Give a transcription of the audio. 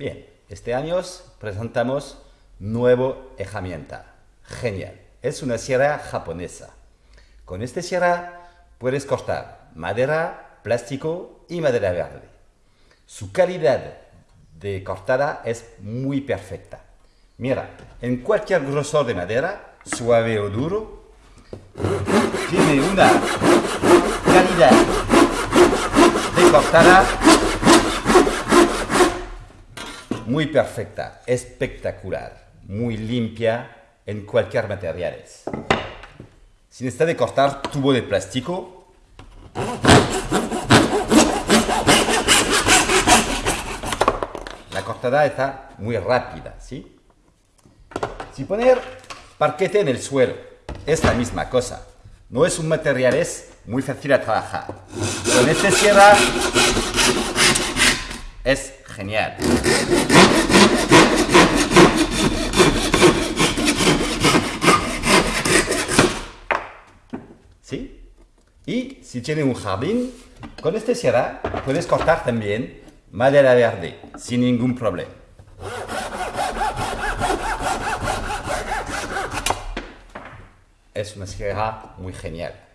Bien, este año presentamos nuevo herramienta. Genial. Es una sierra japonesa. Con esta sierra puedes cortar madera, plástico y madera verde. Su calidad de cortada es muy perfecta. Mira, en cualquier grosor de madera, suave o duro, tiene una calidad de cortada muy perfecta, espectacular, muy limpia en cualquier material. Si necesita de cortar tubo de plástico, la cortada está muy rápida, ¿sí? Si poner parquete en el suelo, es la misma cosa. No es un material, es muy fácil a trabajar. Con este sierra es genial. ¿Sí? Y si tiene un jardín, con este sierra puedes cortar también madera verde sin ningún problema. Es una sierra muy genial.